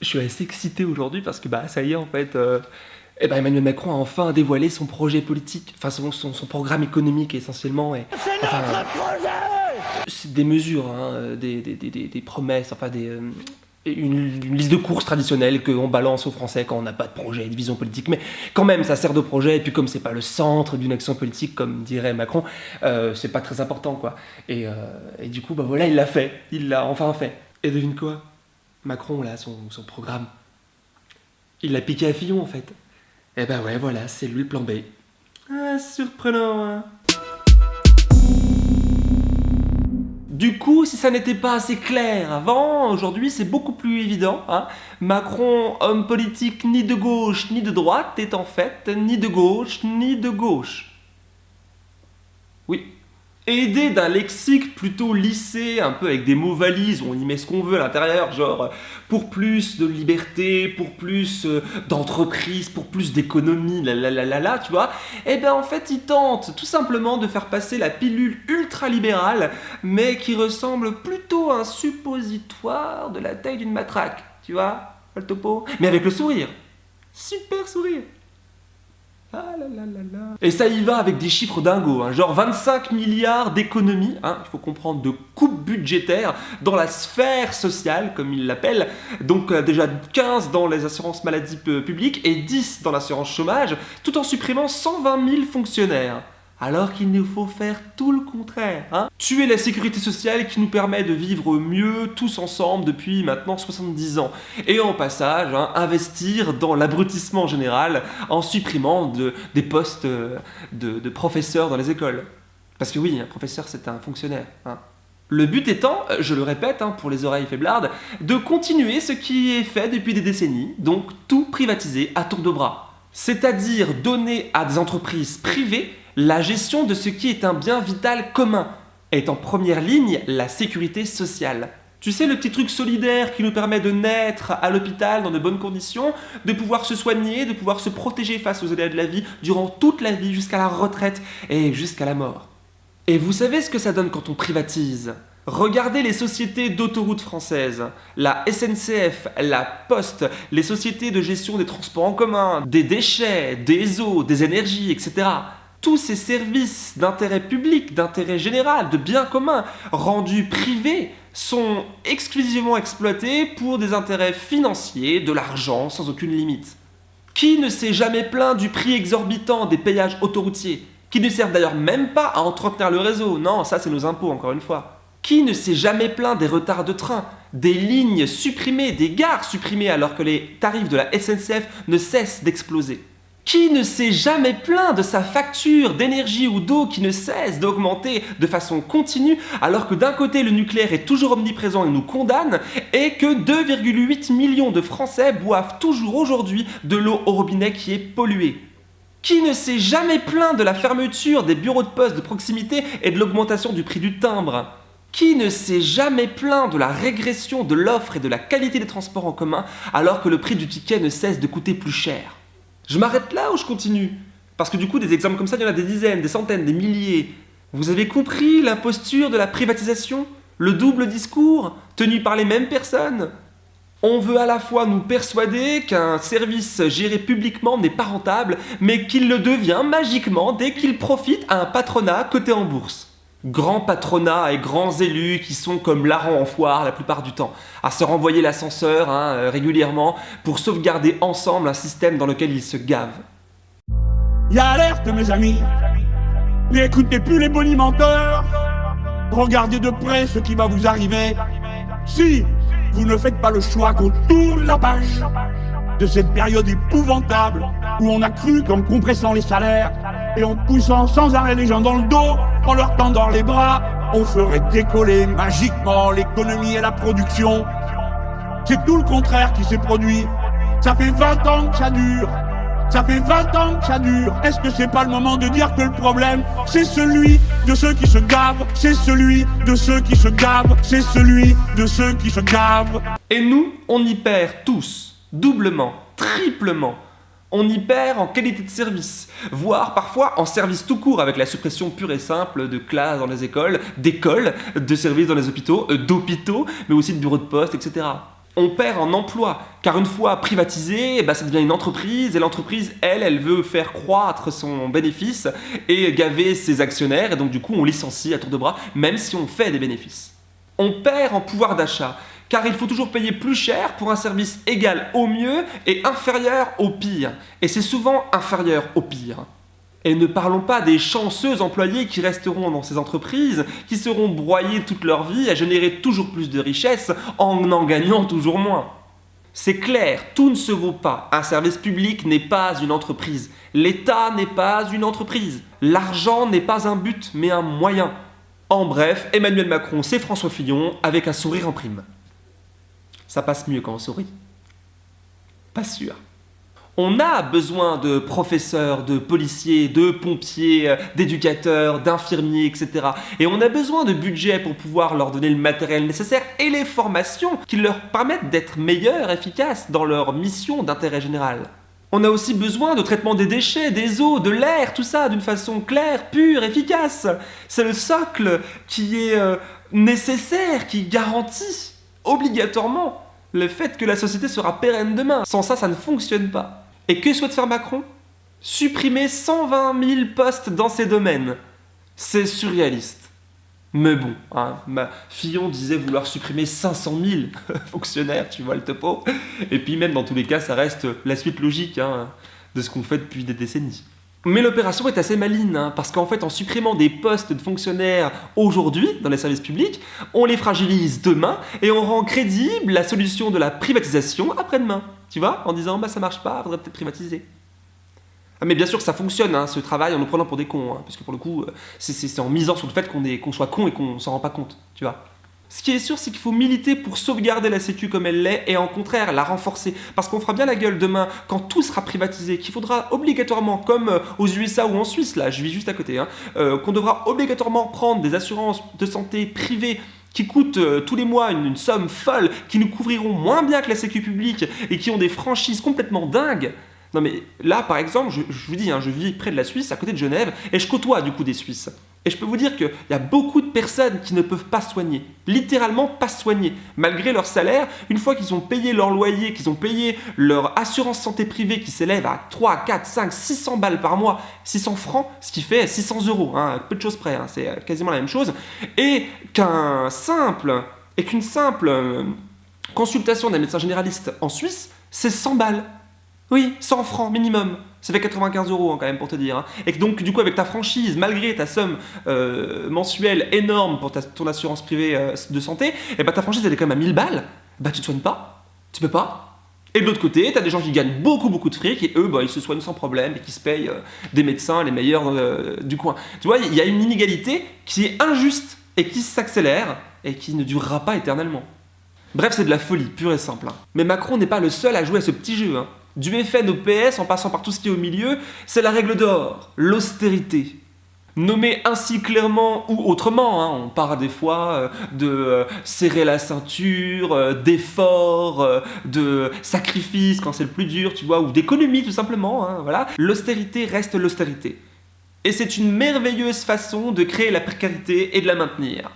Je suis assez excité aujourd'hui parce que bah ça y est en fait, euh, eh ben, Emmanuel Macron a enfin dévoilé son projet politique, enfin son, son, programme économique essentiellement. Et, C'est notre projet C'est des mesures, hein, des, des, des, des, promesses, enfin des, euh, une, liste de courses traditionnelles qu'on balance aux Français quand on n'a pas de projet, de vision politique. Mais quand même, ça sert de projet. Et puis comme c'est pas le centre d'une action politique, comme dirait Macron, euh, c'est pas très important quoi. Et, euh, et du coup, bah voilà, il l'a fait. Il l'a enfin fait. Et devine quoi? Macron, là, son, programme, il l'a piqué à Fillon, en fait. Et ben ouais, voilà, c'est lui le plan B. Ah, surprenant, hein Du coup, si ça n'était pas assez clair avant, aujourd'hui c'est beaucoup plus évident. Hein Macron, homme politique ni de gauche ni de droite, est en fait ni de gauche ni de gauche. Oui, aidé d'un lexique plutôt lissé, un peu avec des mots valises, on y met ce qu'on veut à l'intérieur, genre pour plus de liberté, pour plus euh, d'entreprise, pour plus d'économie, la la la la la, tu vois, et eh bien en fait il tente tout simplement de faire passer la pilule ultra-libérale, mais qui ressemble plutôt à un suppositoire de la taille d'une matraque, tu vois, le topo, mais avec le sourire, super sourire ah Et ça y va avec des chiffres dingos, hein. genre 25 milliards d'économies, hein, il faut comprendre, de coupes budgétaires dans la sphère sociale, comme il l'appelle, donc euh, déjà 15 dans les assurances maladies publiques et 10 dans l'assurance chômage, tout en supprimant 120 000 fonctionnaires alors qu'il nous faut faire tout le contraire. Hein Tuer la sécurité sociale qui nous permet de vivre mieux tous ensemble depuis maintenant 70 ans. Et en passage, hein, investir dans l'abrutissement général en supprimant de, des postes euh, de, professeurs dans les écoles. Parce que oui, un professeur c'est un fonctionnaire. Hein. Le but étant, je le répète pour les oreilles faiblardes, de continuer ce qui est fait depuis des décennies, donc tout privatiser à tour de bras. C'est-à-dire donner à des entreprises privées la gestion de ce qui est un bien vital commun est en première ligne la sécurité sociale. Tu sais, le petit truc solidaire qui nous permet de naître à l'hôpital dans de bonnes conditions, de pouvoir se soigner, de pouvoir se protéger face aux aléas de la vie durant toute la vie, jusqu'à la retraite et jusqu'à la mort. Et vous savez ce que ça donne quand on privatise? Regardez les sociétés d'autoroutes françaises, la SNCF, la Poste, les sociétés de gestion des transports en commun, des déchets, des eaux, des énergies, etc tous ces services d'intérêt public, d'intérêt général, de bien commun, rendus privés, sont exclusivement exploités pour des intérêts financiers, de l'argent sans aucune limite. Qui ne s'est jamais plaint du prix exorbitant des payages autoroutiers? Qui ne servent d'ailleurs même pas à entretenir le réseau, non, ça c'est nos impôts encore une fois. Qui ne s'est jamais plaint des retards de train, des lignes supprimées, des gares supprimées alors que les tarifs de la SNCF ne cessent d'exploser? Qui ne s'est jamais plaint de sa facture d'énergie ou d'eau qui ne cesse d'augmenter de façon continue alors que d'un côté le nucléaire est toujours omniprésent et nous condamne et que 2,8 millions de Français boivent toujours aujourd'hui de l'eau au robinet qui est polluée? Qui ne s'est jamais plaint de la fermeture des bureaux de poste de proximité et de l'augmentation du prix du timbre? Qui ne s'est jamais plaint de la régression de l'offre et de la qualité des transports en commun alors que le prix du ticket ne cesse de coûter plus cher? Je m'arrête là ou je continue? Parce que du coup, des exemples comme ça, il y en a des dizaines, des centaines, des milliers. Vous avez compris l'imposture de la privatisation? Le double discours tenu par les mêmes personnes? On veut à la fois nous persuader qu'un service géré publiquement n'est pas rentable, mais qu'il le devient magiquement dès qu'il profite à un patronat coté en bourse grands patronats et grands élus qui sont comme larrons en foire la plupart du temps, à se renvoyer l'ascenseur hein, euh, régulièrement pour sauvegarder ensemble un système dans lequel ils se gavent. Y'a alerte mes amis. N'écoutez plus les bonimenteurs. Regardez de près ce qui va vous arriver. Si vous ne faites pas le choix qu'on tourne la page de cette période épouvantable où on a cru qu'en compressant les salaires et en poussant sans arrêt les gens dans le dos, en leur tendant les bras, on ferait décoller magiquement l'économie et la production. C'est tout le contraire qui s'est produit. Ça fait 20 ans que ça dure. Ça fait 20 ans que ça dure. Est-ce que c'est pas le moment de dire que le problème, c'est celui de ceux qui se gavent, c'est celui de ceux qui se gavent, c'est celui de ceux qui se gavent. Et nous, on y perd tous, doublement, triplement on y perd en qualité de service, voire parfois en service tout court avec la suppression pure et simple de classes dans les écoles, d'écoles, de services dans les hôpitaux, euh, d'hôpitaux, mais aussi de bureaux de poste, etc. On perd en emploi, car une fois privatisé, ben, ça devient une entreprise, et l'entreprise, elle, elle veut faire croître son bénéfice et gaver ses actionnaires, et donc du coup on licencie à tour de bras, même si on fait des bénéfices. On perd en pouvoir d'achat, car il faut toujours payer plus cher pour un service égal au mieux et inférieur au pire. Et c'est souvent inférieur au pire. Et ne parlons pas des chanceux employés qui resteront dans ces entreprises, qui seront broyés toute leur vie à générer toujours plus de richesses en en gagnant toujours moins. C'est clair, tout ne se vaut pas. Un service public n'est pas une entreprise. L'État n'est pas une entreprise. L'argent n'est pas un but, mais un moyen. En bref, Emmanuel Macron, c'est François Fillon avec un sourire en prime. Ça passe mieux quand on sourit. Pas sûr. On a besoin de professeurs, de policiers, de pompiers, d'éducateurs, d'infirmiers, etc. Et on a besoin de budget pour pouvoir leur donner le matériel nécessaire et les formations qui leur permettent d'être meilleurs, efficaces dans leur mission d'intérêt général. On a aussi besoin de traitement des déchets, des eaux, de l'air, tout ça d'une façon claire, pure, efficace. C'est le socle qui est euh, nécessaire, qui garantit obligatoirement le fait que la société sera pérenne demain. Sans ça, ça ne fonctionne pas. Et que souhaite faire Macron? Supprimer 120 000 postes dans ces domaines. C'est surréaliste. Mais bon, hein, ma Fillon disait vouloir supprimer 500 000 fonctionnaires, tu vois le topo. Et puis même dans tous les cas, ça reste la suite logique hein, de ce qu'on fait depuis des décennies. Mais l'opération est assez maligne, hein, parce qu'en fait, en supprimant des postes de fonctionnaires aujourd'hui dans les services publics, on les fragilise demain et on rend crédible la solution de la privatisation après-demain. Tu vois En disant, bah ça marche pas, faudrait peut-être privatiser. Ah, mais bien sûr, ça fonctionne, hein, ce travail, en nous prenant pour des cons, hein, parce que pour le coup, euh, c'est en misant sur le fait qu'on soit con et qu'on s'en rend pas compte, tu vois ce qui est sûr, c'est qu'il faut militer pour sauvegarder la Sécu comme elle l'est et en contraire la renforcer. Parce qu'on fera bien la gueule demain quand tout sera privatisé, qu'il faudra obligatoirement, comme euh, aux USA ou en Suisse, là, je vis juste à côté, hein, euh, qu'on devra obligatoirement prendre des assurances de santé privées qui coûtent euh, tous les mois une, somme folle, qui nous couvriront moins bien que la Sécu publique et qui ont des franchises complètement dingues. Non mais là, par exemple, je, vous dis, hein, je vis près de la Suisse, à côté de Genève, et je côtoie du coup des Suisses. Et je peux vous dire qu'il y a beaucoup de personnes qui ne peuvent pas soigner, littéralement pas soigner, malgré leur salaire, une fois qu'ils ont payé leur loyer, qu'ils ont payé leur assurance santé privée qui s'élève à 3, 4, 5, 600 balles par mois, 600 francs, ce qui fait 600 euros, hein, peu de choses près, hein, c'est quasiment la même chose, et qu'un simple, et qu'une simple euh, consultation d'un médecin généraliste en Suisse, c'est 100 balles. Oui, 100 francs minimum. Ça fait 95 euros hein, quand même pour te dire. Hein. Et donc du coup avec ta franchise, malgré ta somme euh, mensuelle énorme pour ton assurance privée euh, de santé, et eh bah ben, ta franchise elle est quand même à 1000 balles, bah tu te soignes pas, tu peux pas. Et de l'autre côté, tu des gens qui gagnent beaucoup beaucoup de fric et eux bah, ils se soignent sans problème et qui se payent euh, des médecins les meilleurs du coin. Tu vois, il y a une inégalité qui est injuste et qui s'accélère et qui ne durera pas éternellement. Bref, c'est de la folie, pure et simple. Hein. Mais Macron n'est pas le seul à jouer à ce petit jeu. Du FN au PS, en passant par tout ce qui est au milieu, c'est la règle d'or, l'austérité. Nommée ainsi clairement ou autrement, hein, on parle des fois euh, de euh, serrer la ceinture, euh, d'effort, de sacrifice quand c'est le plus dur, tu vois, ou d'économie tout simplement, hein, voilà. L'austérité reste l'austérité. Et c'est une merveilleuse façon de créer la précarité et de la maintenir.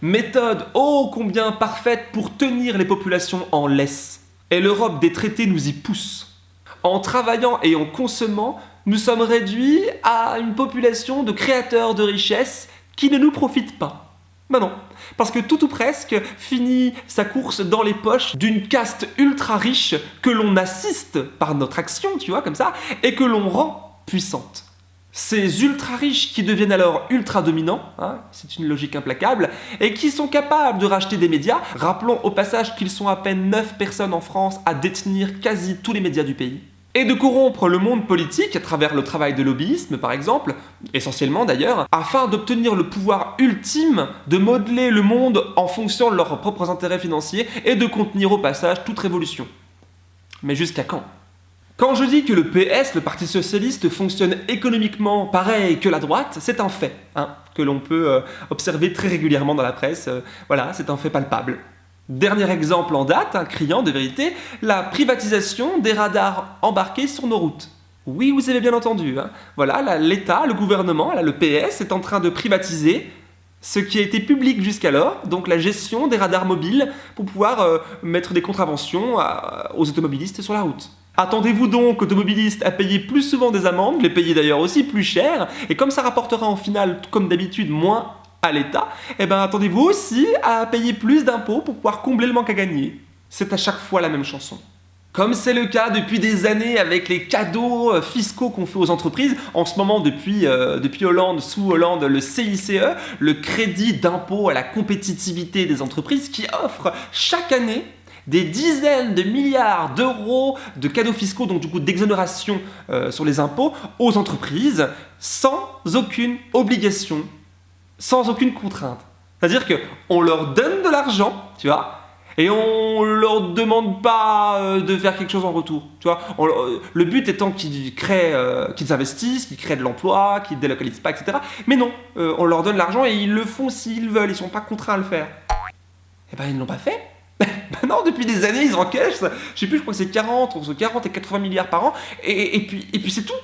Méthode ô combien parfaite pour tenir les populations en laisse. Et l'Europe des traités nous y pousse en travaillant et en consommant, nous sommes réduits à une population de créateurs de richesses qui ne nous profitent pas. Ben non, parce que tout ou presque finit sa course dans les poches d'une caste ultra riche que l'on assiste par notre action, tu vois, comme ça, et que l'on rend puissante. Ces ultra riches qui deviennent alors ultra dominants, hein, c'est une logique implacable, et qui sont capables de racheter des médias. Rappelons au passage qu'ils sont à peine 9 personnes en France à détenir quasi tous les médias du pays et de corrompre le monde politique à travers le travail de lobbyisme par exemple, essentiellement d'ailleurs, afin d'obtenir le pouvoir ultime de modeler le monde en fonction de leurs propres intérêts financiers et de contenir au passage toute révolution. Mais jusqu'à quand? Quand je dis que le PS, le Parti Socialiste, fonctionne économiquement pareil que la droite, c'est un fait, hein, que l'on peut euh, observer très régulièrement dans la presse, euh, voilà, c'est un fait palpable. Dernier exemple en date, un criant de vérité, la privatisation des radars embarqués sur nos routes. Oui, vous avez bien entendu. Hein. Voilà, l'État, le gouvernement, le PS est en train de privatiser ce qui a été public jusqu'alors, donc la gestion des radars mobiles pour pouvoir euh, mettre des contraventions aux automobilistes sur la route. Attendez-vous donc automobilistes à payer plus souvent des amendes, les payer d'ailleurs aussi plus cher, et comme ça rapportera en final, comme d'habitude, moins à l'État, eh ben attendez-vous aussi à payer plus d'impôts pour pouvoir combler le manque à gagner. C'est à chaque fois la même chanson. Comme c'est le cas depuis des années avec les cadeaux euh, fiscaux qu'on fait aux entreprises, en ce moment depuis, euh, Hollande, sous Hollande, le CICE, le crédit d'impôt à la compétitivité des entreprises qui offre chaque année des dizaines de milliards d'euros de cadeaux fiscaux, donc du coup d'exonération euh, sur les impôts, aux entreprises sans aucune obligation, sans aucune contrainte. C'est-à-dire qu'on leur donne de l'argent, tu vois, et on leur demande pas euh, de faire quelque chose en retour. Tu euh, le but étant qu'ils créent, qu'ils investissent, qu'ils créent de l'emploi, qu'ils délocalisent pas, etc. Mais non, on leur donne l'argent et ils le font s'ils veulent, ils sont pas contraints à le faire. Eh ben ils ne l'ont pas fait. Ben non, depuis des années, ils encaissent, je sais plus, je crois que c'est 40, entre 40 et 80 milliards par an, et puis c'est tout.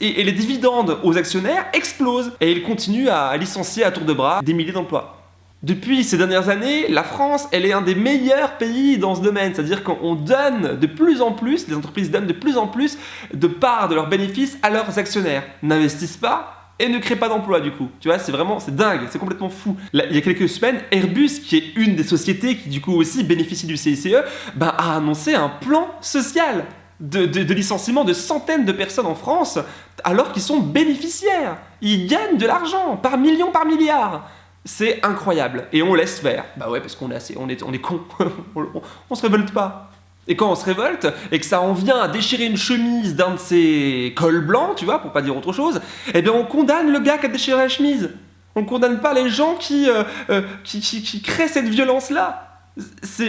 Et, les dividendes aux actionnaires explosent, et ils continuent à licencier à tour de bras des milliers d'emplois. Depuis ces dernières années, la France, elle est un des meilleurs pays dans ce domaine, c'est-à-dire qu'on donne de plus en plus, les entreprises donnent de plus en plus de parts de leurs bénéfices à leurs actionnaires. N'investissent pas, et ne crée pas d'emploi du coup. Tu vois, c'est vraiment, c'est dingue, c'est complètement fou. il y a quelques semaines, Airbus, qui est une des sociétés qui du coup aussi bénéficie du CICE, ben, a annoncé un plan social de, de, licenciement de centaines de personnes en France, alors qu'ils sont bénéficiaires. Ils gagnent de l'argent par millions, par milliards. C'est incroyable. Et on laisse faire. Bah ouais, parce qu'on est on est, on con. on, on se révolte pas. Et quand on se révolte et que ça en vient à déchirer une chemise d'un de ses cols blancs, tu vois, pour pas dire autre chose, eh bien on condamne le gars qui a déchiré la chemise. On condamne pas les gens qui, euh, euh, qui, créent cette violence-là.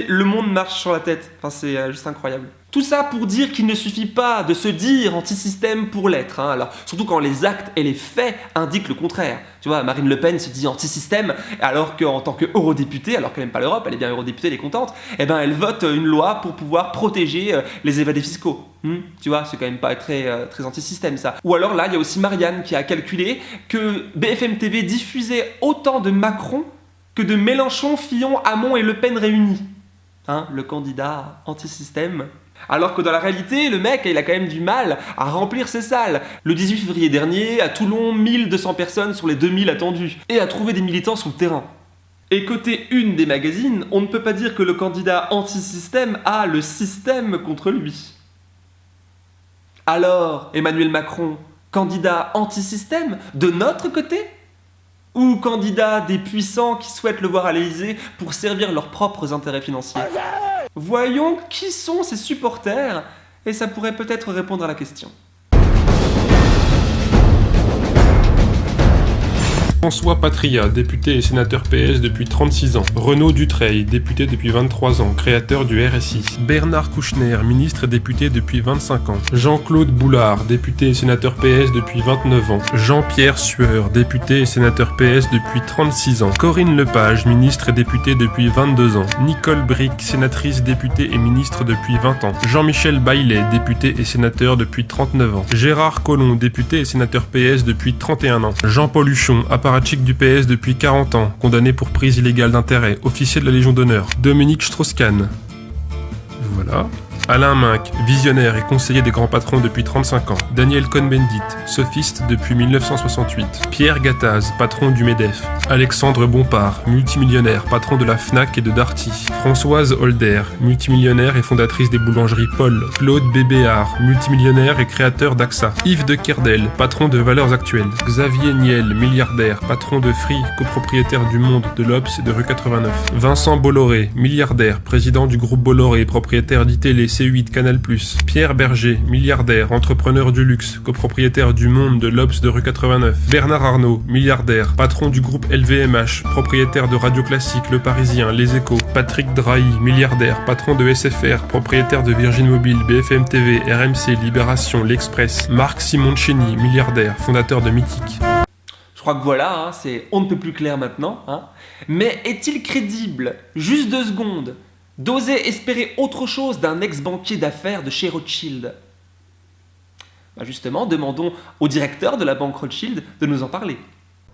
Le monde marche sur la tête. Enfin, c'est euh, juste incroyable. Tout ça pour dire qu'il ne suffit pas de se dire anti-système pour l'être. Hein. Surtout quand les actes et les faits indiquent le contraire. Tu vois, Marine Le Pen se dit anti-système, alors qu'en tant qu'eurodéputée, alors qu'elle n'aime pas l'Europe, elle est bien eurodéputée, elle est contente, eh ben elle vote une loi pour pouvoir protéger euh, les évadés fiscaux. Hmm, tu vois, c'est quand même pas très, euh, très anti-système ça. Ou alors là, il y a aussi Marianne qui a calculé que BFM TV diffusait autant de Macron que de Mélenchon, Fillon, Hamon et Le Pen réunis. Hein, le candidat anti-système alors que dans la réalité, le mec, il a quand même du mal à remplir ses salles. Le 18 février dernier, à Toulon, 1200 personnes sur les 2000 attendues. Et à trouver des militants sur le terrain. Et côté une des magazines, on ne peut pas dire que le candidat anti-système a le système contre lui. Alors, Emmanuel Macron, candidat anti-système, de notre côté? Ou candidat des puissants qui souhaitent le voir à l'Élysée pour servir leurs propres intérêts financiers? Voyons qui sont ces supporters, et ça pourrait peut-être répondre à la question. François Patria, député et sénateur PS depuis 36 ans. Renaud Dutreil, député depuis 23 ans, créateur du RSI. Bernard Kouchner, ministre et député depuis 25 ans. Jean-Claude Boulard, député et sénateur PS depuis 29 ans. Jean-Pierre Sueur, député et sénateur PS depuis 36 ans. Corinne Lepage, ministre et députée depuis 22 ans. Nicole Brick, sénatrice, députée et ministre depuis 20 ans. Jean-Michel Baillet, député et sénateur depuis 39 ans. Gérard Collomb, député et sénateur PS depuis 31 ans. Jean-Paul Huchon, du PS depuis 40 ans, condamné pour prise illégale d'intérêt, officier de la Légion d'honneur. Dominique Strauss-Kahn. Voilà. Alain Minck, visionnaire et conseiller des grands patrons depuis 35 ans. Daniel Cohn-Bendit, sophiste depuis 1968. Pierre Gattaz, patron du MEDEF. Alexandre Bompard, multimillionnaire, patron de la FNAC et de Darty. Françoise Holder, multimillionnaire et fondatrice des boulangeries Paul. Claude Bébéard, multimillionnaire et créateur d'AXA. Yves de Kerdel, patron de Valeurs Actuelles. Xavier Niel, milliardaire, patron de Free, copropriétaire du Monde, de l'Obs et de Rue 89. Vincent Bolloré, milliardaire, président du groupe Bolloré, propriétaire d'ITélé, C8, Canal+. Pierre Berger, milliardaire, entrepreneur du luxe, copropriétaire du Monde, de l'Obs de rue 89. Bernard Arnault, milliardaire, patron du groupe LVMH, propriétaire de Radio Classique, Le Parisien, Les Échos. Patrick Drahi, milliardaire, patron de SFR, propriétaire de Virgin Mobile, BFM TV, RMC, Libération, L'Express. Marc Simoncini, milliardaire, fondateur de Mythique. Je crois que voilà, hein, on ne peut plus clair maintenant. Hein. Mais est-il crédible, juste deux secondes, d'oser espérer autre chose d'un ex-banquier d'affaires de chez Rothschild bah Justement, demandons au directeur de la banque Rothschild de nous en parler.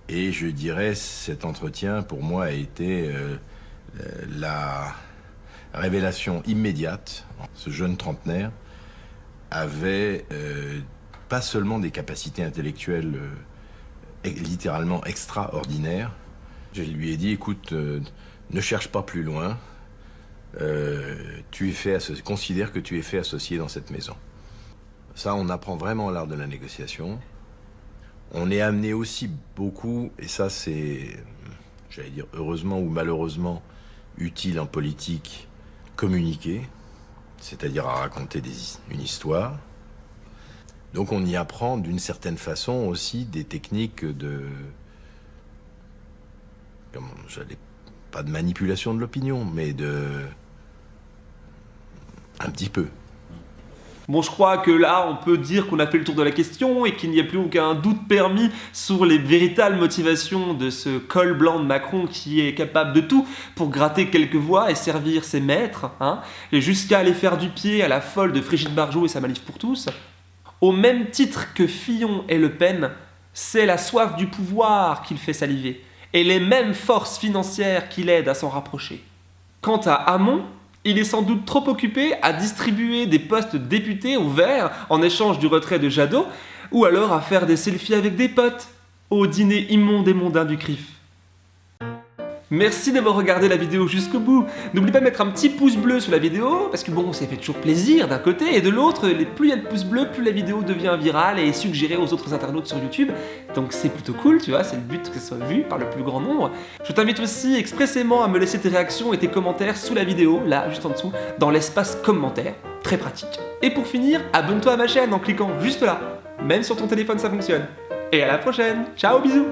Et je dirais, cet entretien, pour moi, a été euh, euh, la révélation immédiate. Ce jeune trentenaire avait euh, pas seulement des capacités intellectuelles littéralement extraordinaires. Je lui ai dit, écoute, ne cherche pas plus loin. Euh, tu es fait considère que tu es fait associé dans cette maison. Ça, on apprend vraiment l'art de la négociation. On est amené aussi beaucoup, et ça c'est, j'allais dire heureusement ou malheureusement, utile en politique, communiquer, c'est-à-dire à raconter des- une histoire. Donc on y apprend d'une certaine façon aussi des techniques de, comment, j'allais pas de manipulation de l'opinion, mais de un petit peu. Bon, je crois que là, on peut dire qu'on a fait le tour de la question et qu'il n'y a plus aucun doute permis sur les véritables motivations de ce col blanc de Macron qui est capable de tout pour gratter quelques voix et servir ses maîtres, hein, et jusqu'à aller faire du pied à la folle de Brigitte Barjot et sa manif pour tous. Au même titre que Fillon et Le Pen, c'est la soif du pouvoir qui le fait saliver, et les mêmes forces financières qui l'aident à s'en rapprocher. Quant à Hamon, il est sans doute trop occupé à distribuer des postes députés au vert en échange du retrait de Jadot, ou alors à faire des selfies avec des potes au dîner immonde et mondain du CRIF. Merci d'avoir regardé la vidéo jusqu'au bout. N'oublie pas de mettre un petit pouce bleu sous la vidéo, parce que bon, ça fait toujours plaisir d'un côté, et de l'autre, plus il y a de pouces bleus, plus la vidéo devient virale et est suggérée aux autres internautes sur YouTube. Donc c'est plutôt cool, tu vois, c'est le but que ce soit vu par le plus grand nombre. Je t'invite aussi expressément à me laisser tes réactions et tes commentaires sous la vidéo, là, juste en dessous, dans l'espace commentaire. Très pratique. Et pour finir, abonne-toi à ma chaîne en cliquant juste là. Même sur ton téléphone, ça fonctionne. Et à la prochaine. Ciao, bisous